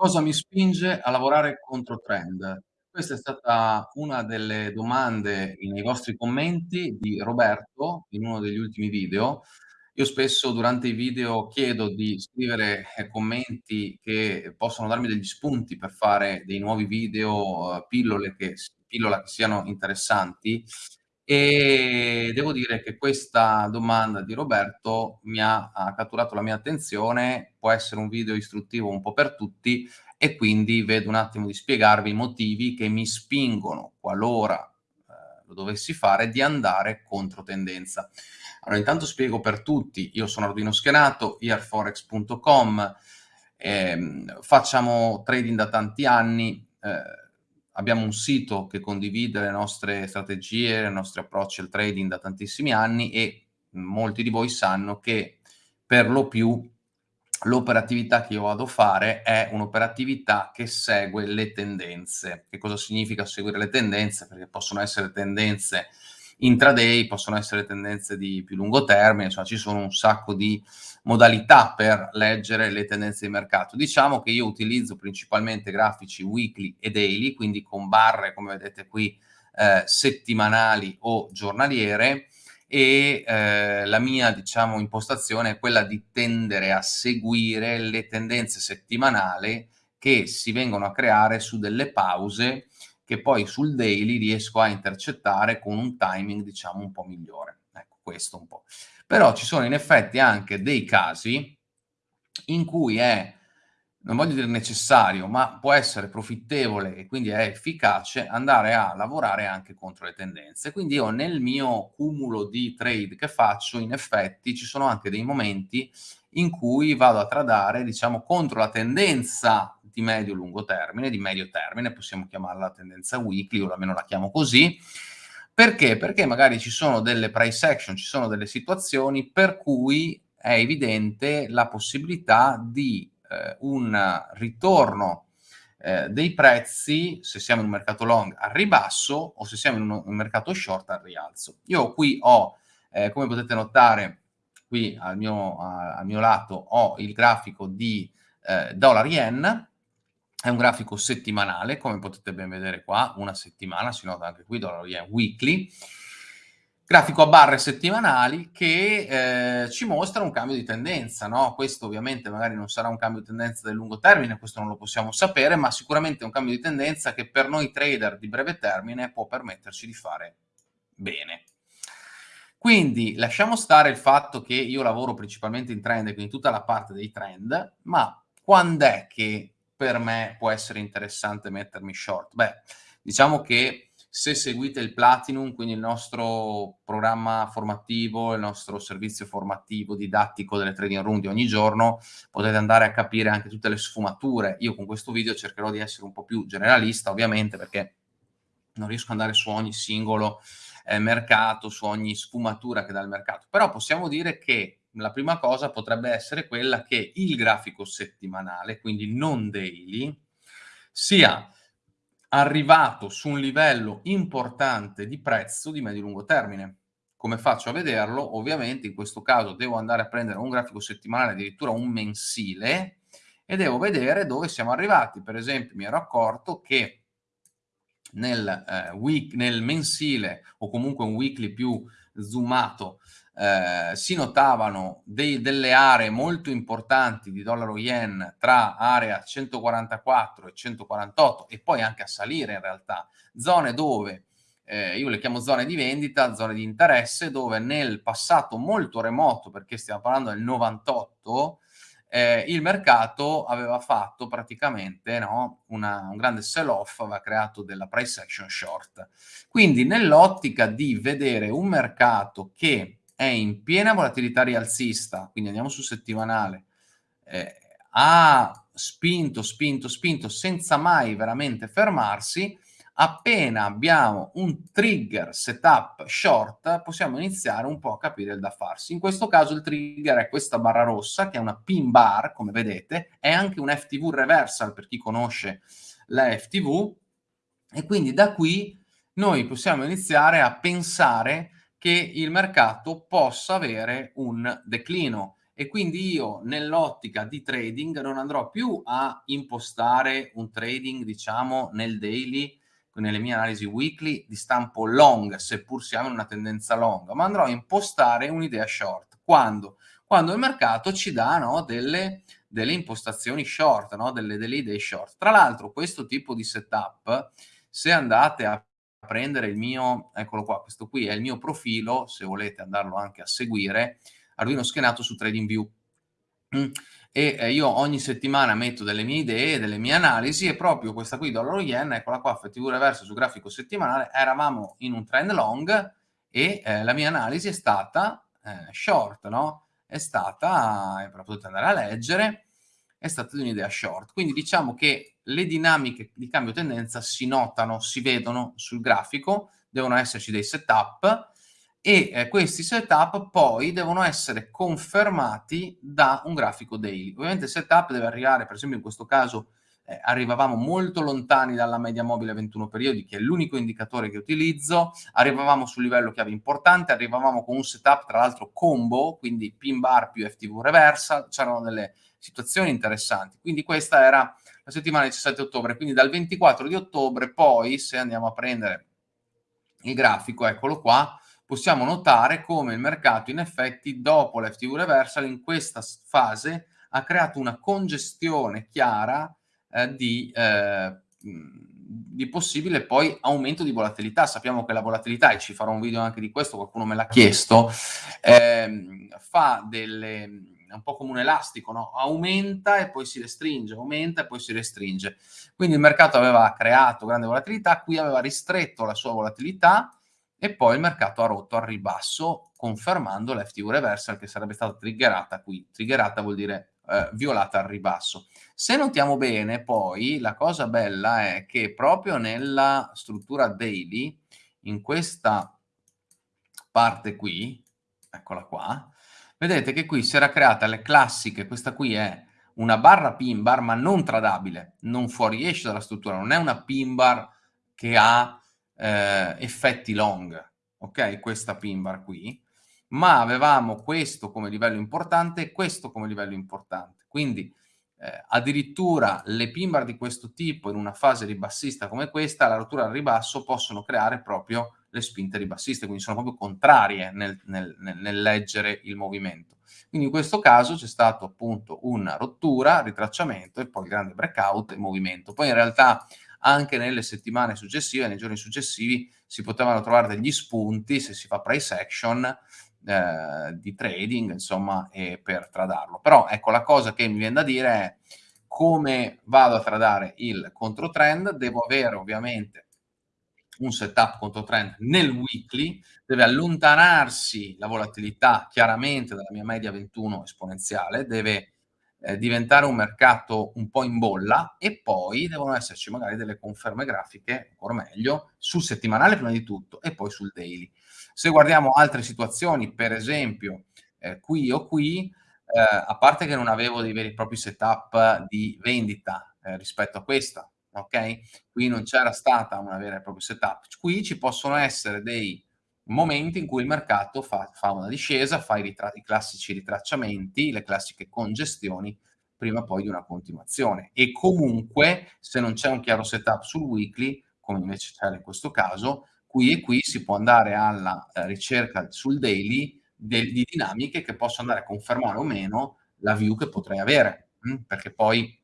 Cosa mi spinge a lavorare contro trend? Questa è stata una delle domande nei vostri commenti di Roberto, in uno degli ultimi video. Io spesso durante i video chiedo di scrivere, eh, commenti che possono darmi degli spunti per fare dei nuovi video, uhm, pillole che pillola che siano interessanti, e devo dire che questa domanda di Roberto mi ha ha catturato la mia attenzione. Può essere un video istruttivo un po' per tutti e quindi vedo un attimo di spiegarvi i motivi che mi spingono, qualora, ehm, lo dovessi fare, di andare contro tendenza. Allora intanto spiego per tutti: io sono Arduino Schenato, earforex.com, ehm, facciamo trading da tanti anni, ehm, abbiamo un sito che condivide le nostre strategie, i nostri approcci al trading da tantissimi anni e molti di voi sanno che per lo più l'operatività che io vado a fare è un'operatività che segue le tendenze. Che cosa significa seguire le tendenze? Perché possono essere tendenze intraday, possono essere tendenze di più lungo termine, insomma ci sono un sacco di modalità per leggere le tendenze di mercato. Diciamo che io utilizzo principalmente grafici weekly e daily, quindi con barre, come vedete qui, eh, settimanali o giornaliere e eh, la mia, diciamo, impostazione è quella di tendere a seguire le tendenze settimanali che si vengono a creare su delle pause che poi sul daily riesco a intercettare con un timing, diciamo, un po' migliore. Ecco, questo un po'. Però ci sono in effetti anche dei casi in cui è, non voglio dire necessario, ma può essere profittevole e quindi è efficace andare a lavorare anche contro le tendenze. Quindi io nel mio cumulo di trade che faccio, in effetti, ci sono anche dei momenti in cui vado a tradare, diciamo, contro la tendenza di medio-lungo termine, di medio termine, possiamo chiamarla tendenza weekly, o almeno la chiamo così. Perché? Perché magari ci sono delle price action, ci sono delle situazioni per cui è evidente la possibilità di eh, un ritorno eh, dei prezzi, se siamo in un mercato long, al ribasso o se siamo in un, un mercato short al rialzo. Io qui ho, eh, come potete notare, qui al mio, a, al mio lato ho il grafico di eh, dollar yen, è un grafico settimanale, come potete ben vedere qua, una settimana, si nota anche qui, dollaro yen weekly, grafico a barre settimanali che eh, ci mostra un cambio di tendenza, no? Questo ovviamente magari non sarà un cambio di tendenza del lungo termine, questo non lo possiamo sapere, ma sicuramente è un cambio di tendenza che per noi trader di breve termine può permetterci di fare bene. Quindi lasciamo stare il fatto che io lavoro principalmente in trend, quindi tutta la parte dei trend, ma quando è che per me può essere interessante mettermi short? Beh, diciamo che se seguite il Platinum, quindi il nostro programma formativo, il nostro servizio formativo didattico delle trading room di ogni giorno, potete andare a capire anche tutte le sfumature. Io con questo video cercherò di essere un po' più generalista, ovviamente, perché non riesco ad andare su ogni singolo eh, mercato, su ogni sfumatura che dà il mercato. Però possiamo dire che la prima cosa potrebbe essere quella che il grafico settimanale, quindi non daily, sia arrivato su un livello importante di prezzo di medio-lungo termine. Come faccio a vederlo? Ovviamente in questo caso devo andare a prendere un grafico settimanale, addirittura un mensile, e devo vedere dove siamo arrivati. Per esempio mi ero accorto che nel, eh, week, nel mensile o comunque un weekly più zoomato eh, si notavano dei, delle aree molto importanti di dollaro yen tra area 144 e 148 e poi anche a salire in realtà, zone dove eh, io le chiamo zone di vendita, zone di interesse, dove nel passato molto remoto, perché stiamo parlando del 98, eh, il mercato aveva fatto praticamente no, una, un grande sell-off, aveva creato della price action short. Quindi nell'ottica di vedere un mercato che è in piena volatilità rialzista, quindi andiamo sul settimanale, eh, ha spinto, spinto, spinto senza mai veramente fermarsi, appena abbiamo un trigger setup short possiamo iniziare un po' a capire il da farsi. In questo caso il trigger è questa barra rossa che è una pin bar, come vedete, è anche un FTV reversal per chi conosce la FTV e quindi da qui noi possiamo iniziare a pensare che il mercato possa avere un declino e quindi io nell'ottica di trading non andrò più a impostare un trading, diciamo, nel daily, nelle mie analisi weekly di stampo long, seppur siamo in una tendenza long, ma andrò a impostare un'idea short. Quando? Quando il mercato ci dà no, delle, delle, impostazioni short, no, delle, delle idee short. Tra l'altro questo tipo di setup, se andate a prendere il mio, eccolo qua, questo qui è il mio profilo, se volete andarlo anche a seguire, Arduino schenato su TradingView. Mm. E eh, io ogni settimana metto delle mie idee, delle mie analisi e proprio questa qui, dollaro yen, eccola qua, FTV reverso su grafico settimanale, eravamo in un trend long e eh, la mia analisi è stata eh, short, no? È stata, e potete andare a leggere, è stata di un'idea short. Quindi diciamo che le dinamiche di cambio tendenza si notano, si vedono sul grafico, devono esserci dei setup, e eh, questi setup poi devono essere confermati da un grafico daily. Ovviamente il setup deve arrivare, per esempio in questo caso eh, arrivavamo molto lontani dalla media mobile 21 periodi, che è l'unico indicatore che utilizzo, arrivavamo sul livello chiave importante, arrivavamo con un setup tra l'altro combo, quindi pin bar più FTV reversal, c'erano delle situazioni interessanti. Quindi questa era la settimana del 17 ottobre, quindi dal 24 di ottobre poi, se andiamo a prendere il grafico, eccolo qua, possiamo notare come il mercato in effetti dopo l'FTV reversal in questa fase ha creato una congestione chiara eh, di, eh, di, possibile poi aumento di volatilità. Sappiamo che la volatilità, e ci farò un video anche di questo, qualcuno me l'ha chiesto, eh, fa delle è un po' come un elastico, no? aumenta e poi si restringe, aumenta e poi si restringe. Quindi il mercato aveva creato grande volatilità, qui aveva ristretto la sua volatilità, e poi il mercato ha rotto al ribasso confermando l'FTV reversal che sarebbe stata triggerata qui. Triggerata vuol dire eh, violata al ribasso. Se notiamo bene poi la cosa bella è che proprio nella struttura daily, in questa parte qui, eccola qua, vedete che qui si era creata le classiche, questa qui è una barra pin bar ma non tradabile, non fuoriesce dalla struttura, non è una pin bar che ha eh, effetti long, ok? Questa pin bar qui, ma avevamo questo come livello importante e questo come livello importante. Quindi eh, addirittura le pin bar di questo tipo in una fase ribassista come questa, la rottura al ribasso, possono creare proprio le spinte ribassiste, quindi sono proprio contrarie nel, nel, nel leggere il movimento. Quindi in questo caso c'è stato appunto una rottura, ritracciamento e poi grande breakout e movimento. Poi in realtà anche nelle settimane successive, nei giorni successivi, si potevano trovare degli spunti se si fa price action eh, di trading, insomma, e per tradarlo. Però ecco, la cosa che mi viene da dire è come vado a tradare il controtrend, devo avere ovviamente un setup controtrend nel weekly, deve allontanarsi la volatilità chiaramente dalla mia media 21 esponenziale, deve eh, diventare un mercato un po' in bolla e poi devono esserci magari delle conferme grafiche, ancora meglio, sul settimanale prima di tutto e poi sul daily. Se guardiamo altre situazioni, per esempio eh, qui o qui, eh, a parte che non avevo dei veri e propri setup di vendita eh, rispetto a questa, ok? Qui non c'era stata una vera e propria setup. Qui ci possono essere dei momenti in cui il mercato fa, fa una discesa, fa i, i, classici ritracciamenti, le classiche congestioni, prima poi di una continuazione. E comunque, se non c'è un chiaro setup sul weekly, come invece c'era in questo caso, qui e qui si può andare alla eh, ricerca sul daily de, di dinamiche che possono andare a confermare o meno la view che potrei avere, mh? Hm? perché poi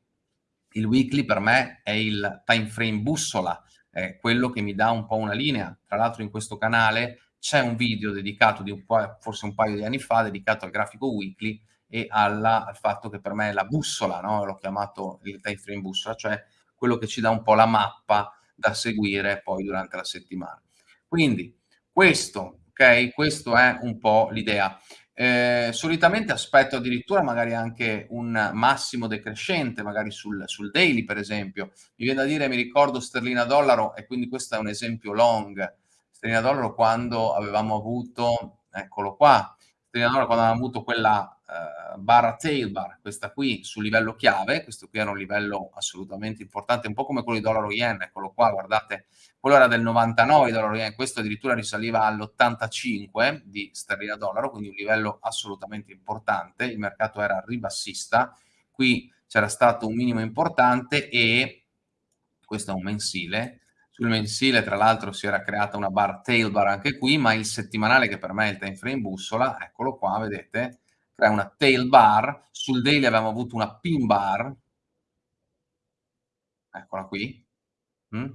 il weekly per me è il time frame bussola, è quello che mi dà un po' una linea. Tra l'altro in questo canale c'è un video dedicato di un po', forse un paio di anni fa, dedicato al grafico weekly e alla, al fatto che per me è la bussola, no? l'ho chiamato il time frame bussola, cioè quello che ci dà un po' la mappa da seguire poi durante la settimana. Quindi questo, ok? Questo è un po' l'idea. Eh, solitamente aspetto addirittura magari anche un massimo decrescente, magari sul, sul, daily per esempio. Mi viene da dire, mi ricordo sterlina dollaro e quindi questo è un esempio long, sterlina dollaro quando avevamo avuto, eccolo qua, sterlina dollaro quando avevamo avuto quella ehm, barra tail bar, questa qui sul livello chiave, questo qui era un livello assolutamente importante, un po' come quello di dollaro yen, eccolo qua, guardate, quello era del 99 dollaro yen, questo addirittura risaliva all'85 di sterlina dollaro, quindi un livello assolutamente importante, il mercato era ribassista, qui c'era stato un minimo importante e questo è un mensile, sul mensile tra l'altro si era creata una bar tail bar anche qui, ma il settimanale che per me è il time frame bussola, eccolo qua, vedete, crea una tail bar, sul daily abbiamo avuto una pin bar, eccola qui, mh?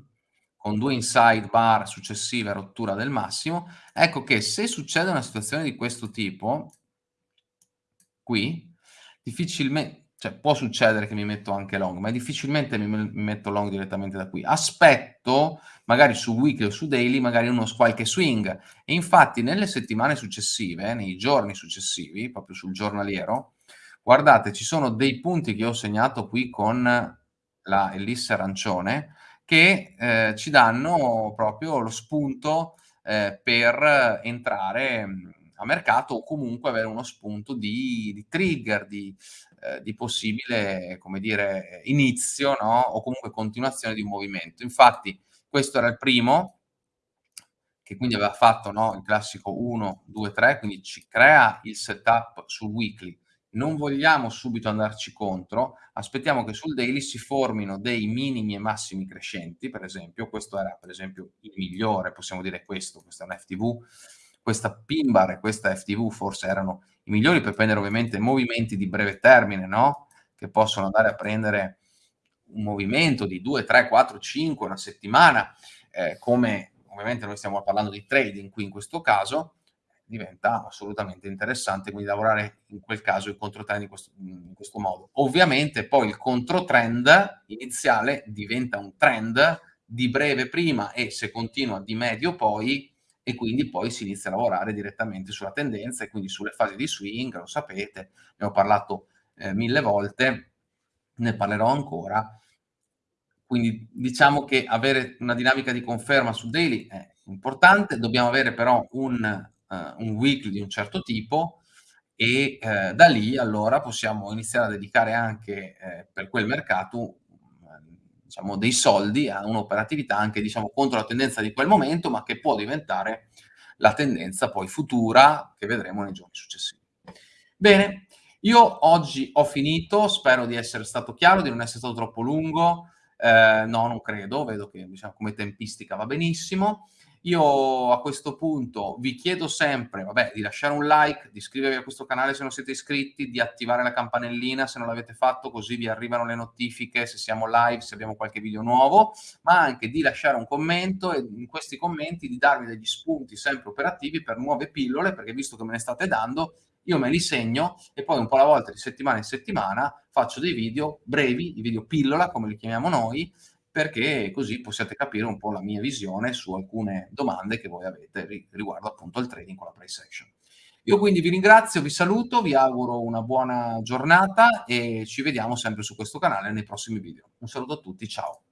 con due inside bar successive a rottura del massimo, ecco che se succede una situazione di questo tipo, qui, difficilmente, cioè può succedere che mi metto anche long, ma difficilmente mi, metto long direttamente da qui. Aspetto, magari su weekly o su daily, magari uno qualche swing. E infatti nelle settimane successive, nei giorni successivi, proprio sul giornaliero, guardate, ci sono dei punti che ho segnato qui con la ellisse arancione, che eh, ci danno proprio lo spunto eh, per entrare a mercato o comunque avere uno spunto di, di trigger, di, eh, di, possibile, come dire, inizio, no? O comunque continuazione di un movimento. Infatti, questo era il primo, che quindi aveva fatto no, il classico 1, 2, 3, quindi ci crea il setup sul weekly. Non vogliamo subito andarci contro, aspettiamo che sul daily si formino dei minimi e massimi crescenti, per esempio, questo era per esempio il migliore, possiamo dire questo, questo è un FTV, questa pin bar e questa FTV forse erano i migliori per prendere ovviamente movimenti di breve termine, no? Che possono andare a prendere un movimento di 2, 3, 4, 5, una settimana, eh, come ovviamente noi stiamo parlando di trading qui in questo caso, diventa assolutamente interessante, quindi lavorare in quel caso il controtrend in questo, in questo modo. Ovviamente poi il controtrend iniziale diventa un trend di breve prima e se continua di medio poi e quindi poi si inizia a lavorare direttamente sulla tendenza e quindi sulle fasi di swing, lo sapete, ne ho parlato eh, mille volte, ne parlerò ancora. Quindi diciamo che avere una dinamica di conferma su daily è importante, dobbiamo avere però un, uh, un weekly di un certo tipo e eh, da lì allora possiamo iniziare a dedicare anche eh, per quel mercato diciamo, dei soldi a un'operatività anche diciamo, contro la tendenza di quel momento, ma che può diventare la tendenza poi futura che vedremo nei giorni successivi. Bene, io oggi ho finito, spero di essere stato chiaro, di non essere stato troppo lungo, eh, no, non credo, vedo che diciamo, come tempistica va benissimo. Io a questo punto vi chiedo sempre, vabbè, di lasciare un like, di iscrivervi a questo canale se non siete iscritti, di attivare la campanellina se non l'avete fatto, così vi arrivano le notifiche se siamo live, se abbiamo qualche video nuovo, ma anche di lasciare un commento e in questi commenti di darmi degli spunti sempre operativi per nuove pillole, perché visto che me ne state dando, io me li segno e poi un po' alla volta di settimana in settimana faccio dei video brevi, i video pillola come li chiamiamo noi, perché così possiate capire un po' la mia visione su alcune domande che voi avete riguardo appunto al trading con la price action. Io quindi vi ringrazio, vi saluto, vi auguro una buona giornata e ci vediamo sempre su questo canale nei prossimi video. Un saluto a tutti, ciao!